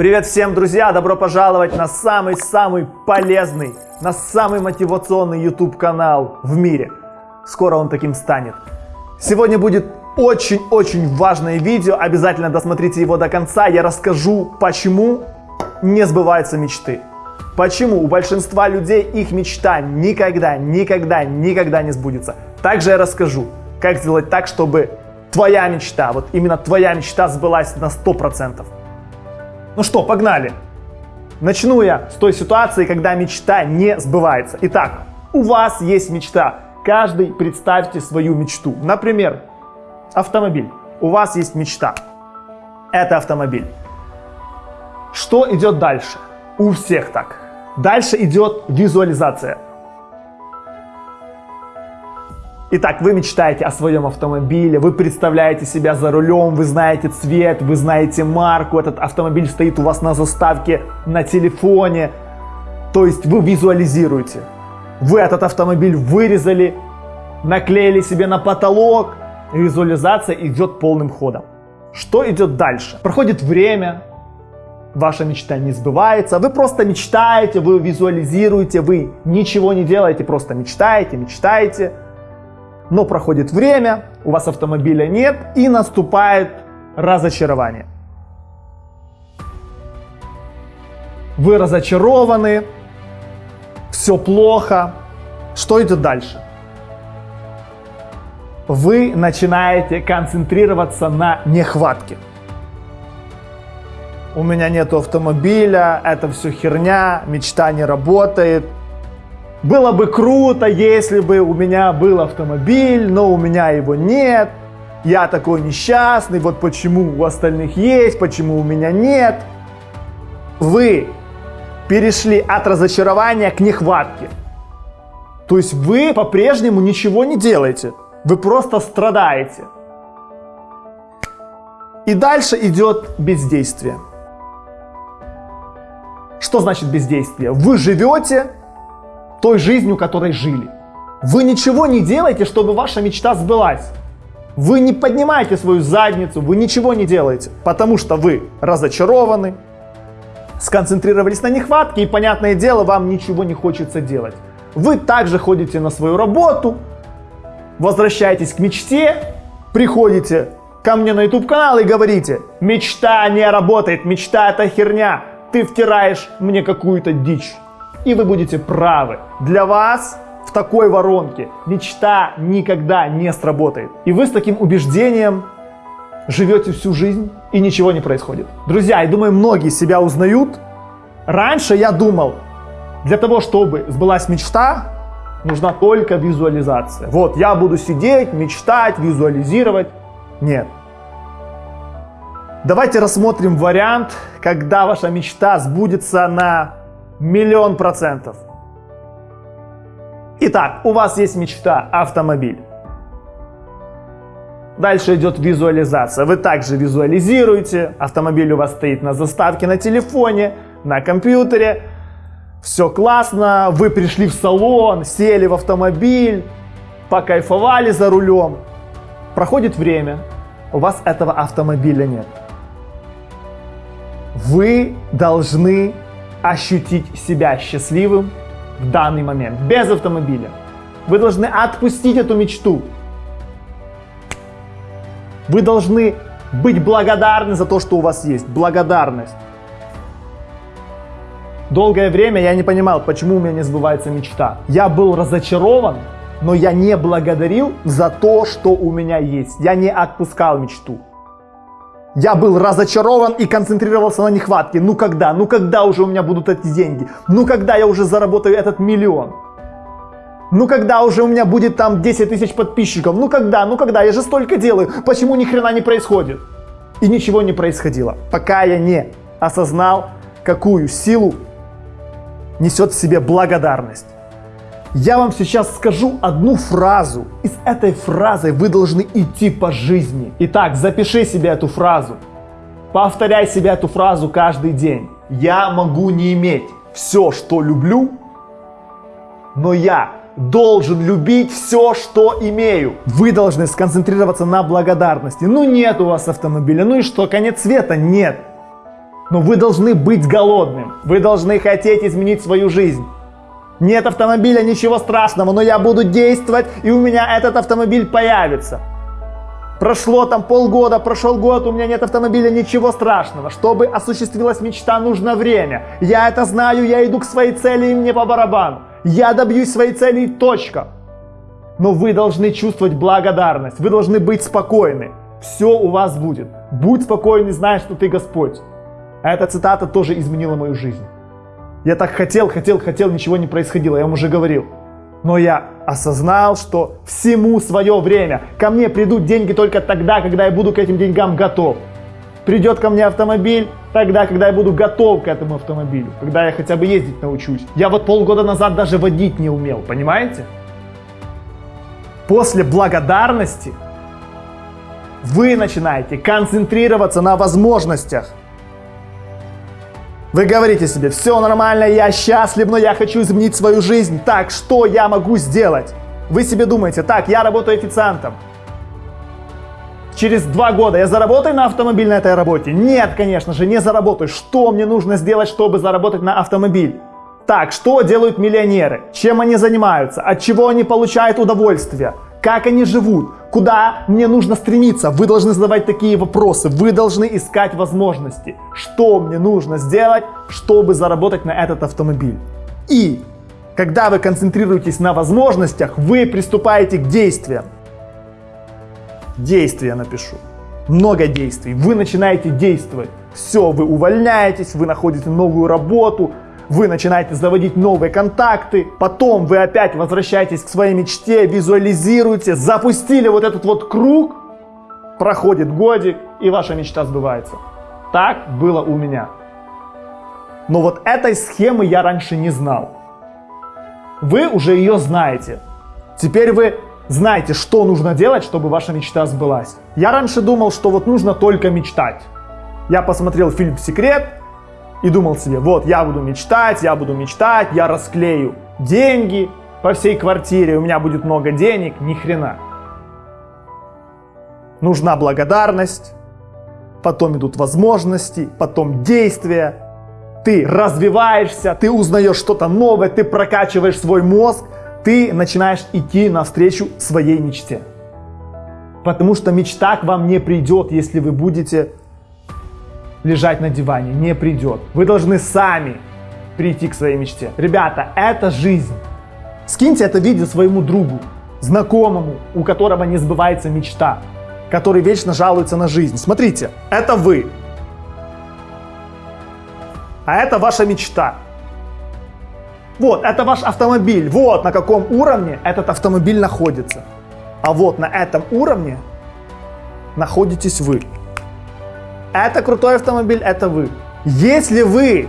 Привет всем, друзья! Добро пожаловать на самый-самый полезный, на самый мотивационный YouTube канал в мире. Скоро он таким станет. Сегодня будет очень-очень важное видео. Обязательно досмотрите его до конца. Я расскажу, почему не сбываются мечты. Почему у большинства людей их мечта никогда, никогда, никогда не сбудется. Также я расскажу, как сделать так, чтобы твоя мечта, вот именно твоя мечта сбылась на 100%. Ну что, погнали! Начну я с той ситуации, когда мечта не сбывается. Итак, у вас есть мечта. Каждый представьте свою мечту. Например, автомобиль. У вас есть мечта. Это автомобиль. Что идет дальше? У всех так. Дальше идет визуализация. Итак, вы мечтаете о своем автомобиле, вы представляете себя за рулем, вы знаете цвет, вы знаете марку, этот автомобиль стоит у вас на заставке на телефоне. То есть вы визуализируете. Вы этот автомобиль вырезали, наклеили себе на потолок, визуализация идет полным ходом. Что идет дальше? Проходит время, ваша мечта не сбывается, вы просто мечтаете, вы визуализируете, вы ничего не делаете, просто мечтаете, мечтаете. Но проходит время, у вас автомобиля нет и наступает разочарование. Вы разочарованы, все плохо. Что идет дальше? Вы начинаете концентрироваться на нехватке. У меня нет автомобиля, это все херня, мечта не работает, было бы круто, если бы у меня был автомобиль, но у меня его нет. Я такой несчастный, вот почему у остальных есть, почему у меня нет. Вы перешли от разочарования к нехватке. То есть вы по-прежнему ничего не делаете. Вы просто страдаете. И дальше идет бездействие. Что значит бездействие? Вы живете той жизнью, которой жили. Вы ничего не делаете, чтобы ваша мечта сбылась. Вы не поднимаете свою задницу, вы ничего не делаете, потому что вы разочарованы, сконцентрировались на нехватке и, понятное дело, вам ничего не хочется делать. Вы также ходите на свою работу, возвращаетесь к мечте, приходите ко мне на YouTube канал и говорите, мечта не работает, мечта это херня, ты втираешь мне какую-то дичь. И вы будете правы. Для вас в такой воронке мечта никогда не сработает. И вы с таким убеждением живете всю жизнь и ничего не происходит. Друзья, я думаю, многие себя узнают. Раньше я думал, для того, чтобы сбылась мечта, нужна только визуализация. Вот, я буду сидеть, мечтать, визуализировать. Нет. Давайте рассмотрим вариант, когда ваша мечта сбудется на Миллион процентов. Итак, у вас есть мечта автомобиль. Дальше идет визуализация. Вы также визуализируете. Автомобиль у вас стоит на заставке на телефоне, на компьютере. Все классно. Вы пришли в салон, сели в автомобиль, покайфовали за рулем. Проходит время, у вас этого автомобиля нет. Вы должны ощутить себя счастливым в данный момент, без автомобиля. Вы должны отпустить эту мечту. Вы должны быть благодарны за то, что у вас есть. Благодарность. Долгое время я не понимал, почему у меня не сбывается мечта. Я был разочарован, но я не благодарил за то, что у меня есть. Я не отпускал мечту. Я был разочарован и концентрировался на нехватке. Ну когда? Ну когда уже у меня будут эти деньги? Ну когда я уже заработаю этот миллион? Ну когда уже у меня будет там 10 тысяч подписчиков? Ну когда? Ну когда? Я же столько делаю. Почему ни хрена не происходит? И ничего не происходило, пока я не осознал, какую силу несет в себе благодарность. Я вам сейчас скажу одну фразу, и с этой фразой вы должны идти по жизни. Итак, запиши себе эту фразу. Повторяй себе эту фразу каждый день. Я могу не иметь все, что люблю, но я должен любить все, что имею. Вы должны сконцентрироваться на благодарности. Ну нет у вас автомобиля, ну и что, конец света? Нет. Но вы должны быть голодным. Вы должны хотеть изменить свою жизнь. Нет автомобиля, ничего страшного, но я буду действовать, и у меня этот автомобиль появится. Прошло там полгода, прошел год, у меня нет автомобиля, ничего страшного. Чтобы осуществилась мечта, нужно время. Я это знаю, я иду к своей цели, и мне по барабану. Я добьюсь своей цели, точка. Но вы должны чувствовать благодарность, вы должны быть спокойны. Все у вас будет. Будь спокойный, зная, что ты Господь. Эта цитата тоже изменила мою жизнь. Я так хотел, хотел, хотел, ничего не происходило, я вам уже говорил. Но я осознал, что всему свое время. Ко мне придут деньги только тогда, когда я буду к этим деньгам готов. Придет ко мне автомобиль тогда, когда я буду готов к этому автомобилю. Когда я хотя бы ездить научусь. Я вот полгода назад даже водить не умел, понимаете? После благодарности вы начинаете концентрироваться на возможностях. Вы говорите себе, все нормально, я счастлив, но я хочу изменить свою жизнь. Так, что я могу сделать? Вы себе думаете, так, я работаю официантом. Через два года я заработаю на автомобиль на этой работе? Нет, конечно же, не заработаю. Что мне нужно сделать, чтобы заработать на автомобиль? Так, что делают миллионеры? Чем они занимаются? От чего они получают удовольствие? Как они живут? Куда мне нужно стремиться? Вы должны задавать такие вопросы. Вы должны искать возможности. Что мне нужно сделать, чтобы заработать на этот автомобиль? И когда вы концентрируетесь на возможностях, вы приступаете к действиям. Действия напишу. Много действий. Вы начинаете действовать. Все, вы увольняетесь, вы находите новую работу, вы начинаете заводить новые контакты, потом вы опять возвращаетесь к своей мечте, визуализируете, запустили вот этот вот круг, проходит годик, и ваша мечта сбывается. Так было у меня. Но вот этой схемы я раньше не знал. Вы уже ее знаете. Теперь вы знаете, что нужно делать, чтобы ваша мечта сбылась. Я раньше думал, что вот нужно только мечтать. Я посмотрел фильм «Секрет», и думал себе, вот я буду мечтать, я буду мечтать, я расклею деньги по всей квартире, у меня будет много денег, ни хрена. Нужна благодарность, потом идут возможности, потом действия. Ты развиваешься, ты узнаешь что-то новое, ты прокачиваешь свой мозг, ты начинаешь идти навстречу своей мечте. Потому что мечта к вам не придет, если вы будете лежать на диване, не придет. Вы должны сами прийти к своей мечте. Ребята, это жизнь. Скиньте это видео своему другу, знакомому, у которого не сбывается мечта, который вечно жалуется на жизнь. Смотрите, это вы. А это ваша мечта. Вот, это ваш автомобиль. Вот на каком уровне этот автомобиль находится. А вот на этом уровне находитесь вы. Это крутой автомобиль, это вы. Если вы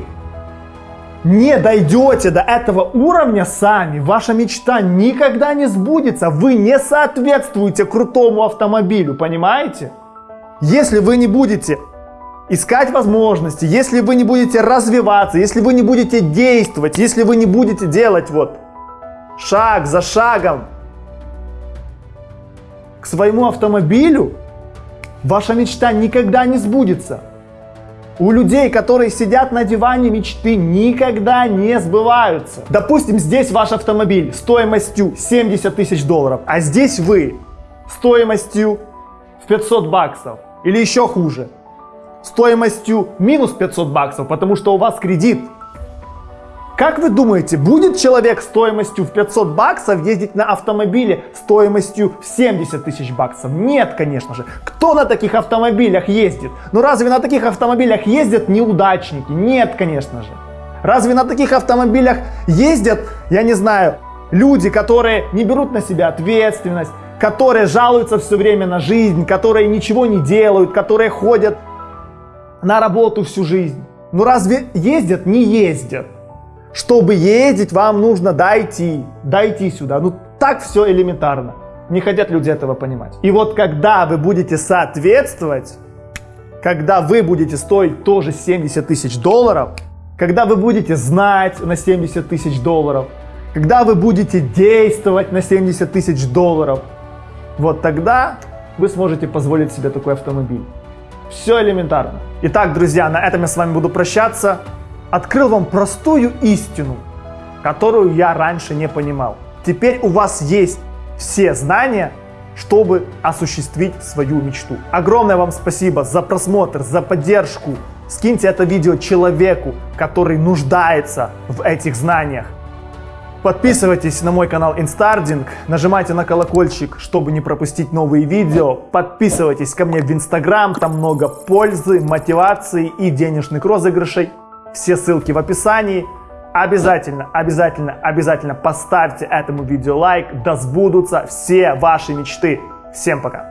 не дойдете до этого уровня сами, ваша мечта никогда не сбудется. Вы не соответствуете крутому автомобилю, понимаете? Если вы не будете искать возможности, если вы не будете развиваться, если вы не будете действовать, если вы не будете делать вот шаг за шагом к своему автомобилю, Ваша мечта никогда не сбудется. У людей, которые сидят на диване, мечты никогда не сбываются. Допустим, здесь ваш автомобиль стоимостью 70 тысяч долларов, а здесь вы стоимостью в 500 баксов. Или еще хуже, стоимостью минус 500 баксов, потому что у вас кредит. Как вы думаете, будет человек стоимостью в 500 баксов ездить на автомобиле стоимостью в 70 тысяч баксов? Нет, конечно же. Кто на таких автомобилях ездит? Ну разве на таких автомобилях ездят неудачники? Нет, конечно же. Разве на таких автомобилях ездят, я не знаю, люди, которые не берут на себя ответственность, которые жалуются все время на жизнь, которые ничего не делают, которые ходят на работу всю жизнь? Ну разве ездят? Не ездят. Чтобы ездить, вам нужно дойти, дойти сюда. Ну так все элементарно. Не хотят люди этого понимать. И вот когда вы будете соответствовать, когда вы будете стоить тоже 70 тысяч долларов, когда вы будете знать на 70 тысяч долларов, когда вы будете действовать на 70 тысяч долларов, вот тогда вы сможете позволить себе такой автомобиль. Все элементарно. Итак, друзья, на этом я с вами буду прощаться. Открыл вам простую истину, которую я раньше не понимал. Теперь у вас есть все знания, чтобы осуществить свою мечту. Огромное вам спасибо за просмотр, за поддержку. Скиньте это видео человеку, который нуждается в этих знаниях. Подписывайтесь на мой канал Instarding, нажимайте на колокольчик, чтобы не пропустить новые видео. Подписывайтесь ко мне в Instagram, там много пользы, мотивации и денежных розыгрышей. Все ссылки в описании. Обязательно, обязательно, обязательно поставьте этому видео лайк, да сбудутся все ваши мечты. Всем пока!